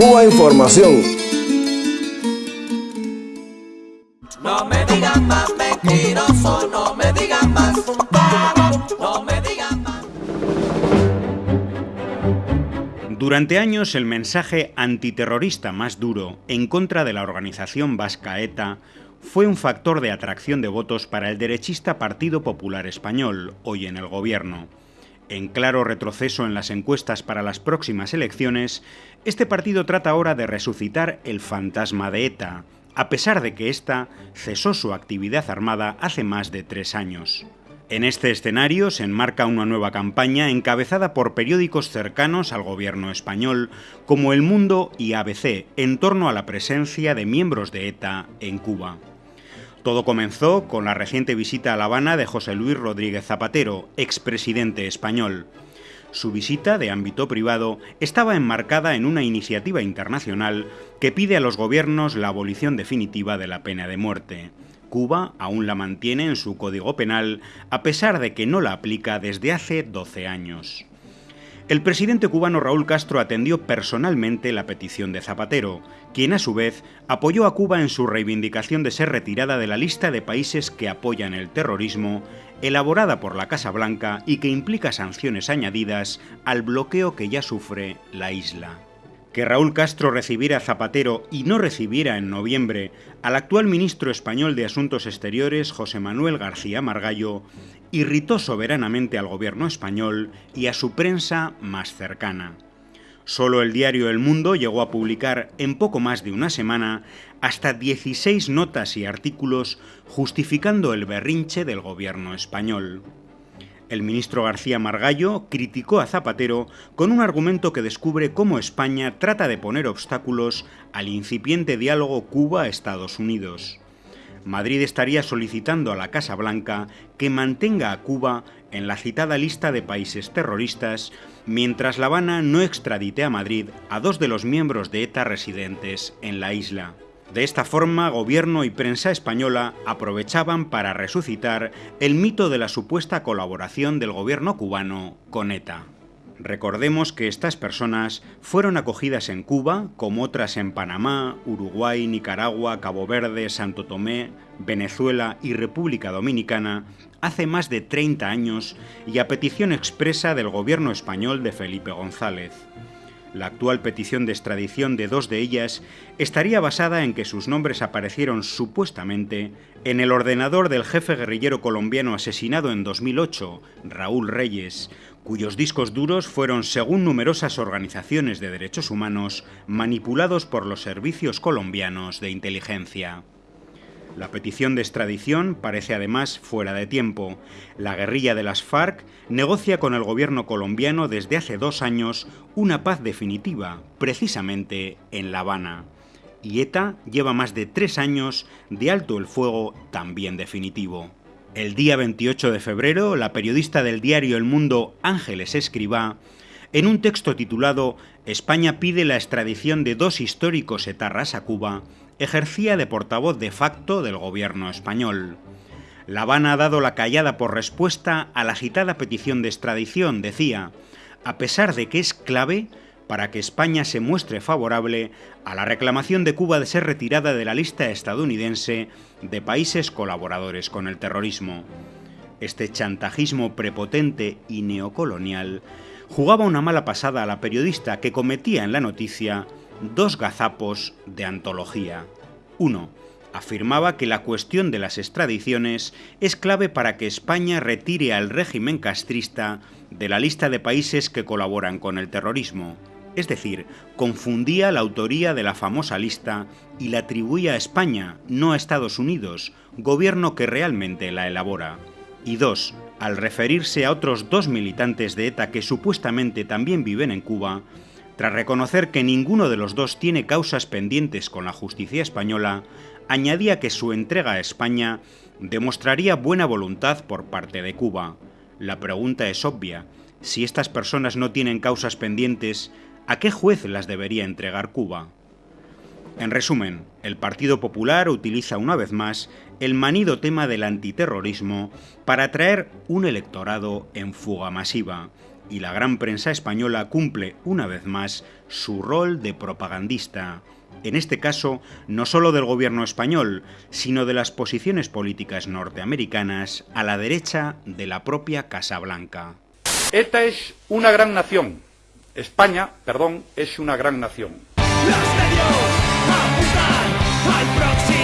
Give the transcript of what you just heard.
Cuba Información. No me digan más mentiroso, no me digan más no me digan más. Durante años el mensaje antiterrorista más duro en contra de la organización vasca ETA fue un factor de atracción de votos para el derechista Partido Popular Español, hoy en el gobierno. En claro retroceso en las encuestas para las próximas elecciones, este partido trata ahora de resucitar el fantasma de ETA, a pesar de que ésta cesó su actividad armada hace más de tres años. En este escenario se enmarca una nueva campaña encabezada por periódicos cercanos al gobierno español, como El Mundo y ABC, en torno a la presencia de miembros de ETA en Cuba. Todo comenzó con la reciente visita a La Habana de José Luis Rodríguez Zapatero, expresidente español. Su visita, de ámbito privado, estaba enmarcada en una iniciativa internacional que pide a los gobiernos la abolición definitiva de la pena de muerte. Cuba aún la mantiene en su código penal, a pesar de que no la aplica desde hace 12 años. El presidente cubano Raúl Castro atendió personalmente la petición de Zapatero, quien a su vez apoyó a Cuba en su reivindicación de ser retirada de la lista de países que apoyan el terrorismo, elaborada por la Casa Blanca y que implica sanciones añadidas al bloqueo que ya sufre la isla que Raúl Castro recibiera a Zapatero y no recibiera en noviembre al actual ministro español de Asuntos Exteriores, José Manuel García Margallo, irritó soberanamente al gobierno español y a su prensa más cercana. Solo el diario El Mundo llegó a publicar en poco más de una semana hasta 16 notas y artículos justificando el berrinche del gobierno español. El ministro García Margallo criticó a Zapatero con un argumento que descubre cómo España trata de poner obstáculos al incipiente diálogo Cuba-Estados Unidos. Madrid estaría solicitando a la Casa Blanca que mantenga a Cuba en la citada lista de países terroristas, mientras La Habana no extradite a Madrid a dos de los miembros de ETA residentes en la isla. De esta forma, gobierno y prensa española aprovechaban para resucitar el mito de la supuesta colaboración del gobierno cubano con ETA. Recordemos que estas personas fueron acogidas en Cuba, como otras en Panamá, Uruguay, Nicaragua, Cabo Verde, Santo Tomé, Venezuela y República Dominicana, hace más de 30 años y a petición expresa del gobierno español de Felipe González. La actual petición de extradición de dos de ellas estaría basada en que sus nombres aparecieron supuestamente en el ordenador del jefe guerrillero colombiano asesinado en 2008, Raúl Reyes, cuyos discos duros fueron, según numerosas organizaciones de derechos humanos, manipulados por los servicios colombianos de inteligencia. La petición de extradición parece además fuera de tiempo. La guerrilla de las FARC negocia con el gobierno colombiano desde hace dos años una paz definitiva, precisamente en La Habana. Y ETA lleva más de tres años de alto el fuego también definitivo. El día 28 de febrero, la periodista del diario El Mundo Ángeles Escribá, en un texto titulado España pide la extradición de dos históricos etarras a Cuba, ejercía de portavoz de facto del gobierno español. La Habana ha dado la callada por respuesta a la agitada petición de extradición, decía, a pesar de que es clave para que España se muestre favorable a la reclamación de Cuba de ser retirada de la lista estadounidense de países colaboradores con el terrorismo. Este chantajismo prepotente y neocolonial jugaba una mala pasada a la periodista que cometía en la noticia dos gazapos de antología. Uno, afirmaba que la cuestión de las extradiciones es clave para que España retire al régimen castrista de la lista de países que colaboran con el terrorismo. Es decir, confundía la autoría de la famosa lista y la atribuía a España, no a Estados Unidos, gobierno que realmente la elabora. Y dos, al referirse a otros dos militantes de ETA que supuestamente también viven en Cuba, tras reconocer que ninguno de los dos tiene causas pendientes con la justicia española, añadía que su entrega a España demostraría buena voluntad por parte de Cuba. La pregunta es obvia. Si estas personas no tienen causas pendientes, ¿a qué juez las debería entregar Cuba? En resumen, el Partido Popular utiliza una vez más el manido tema del antiterrorismo para atraer un electorado en fuga masiva y la gran prensa española cumple una vez más su rol de propagandista, en este caso no solo del gobierno español, sino de las posiciones políticas norteamericanas a la derecha de la propia Casa Blanca. ETA es una gran nación. España, perdón, es una gran nación. I proxy.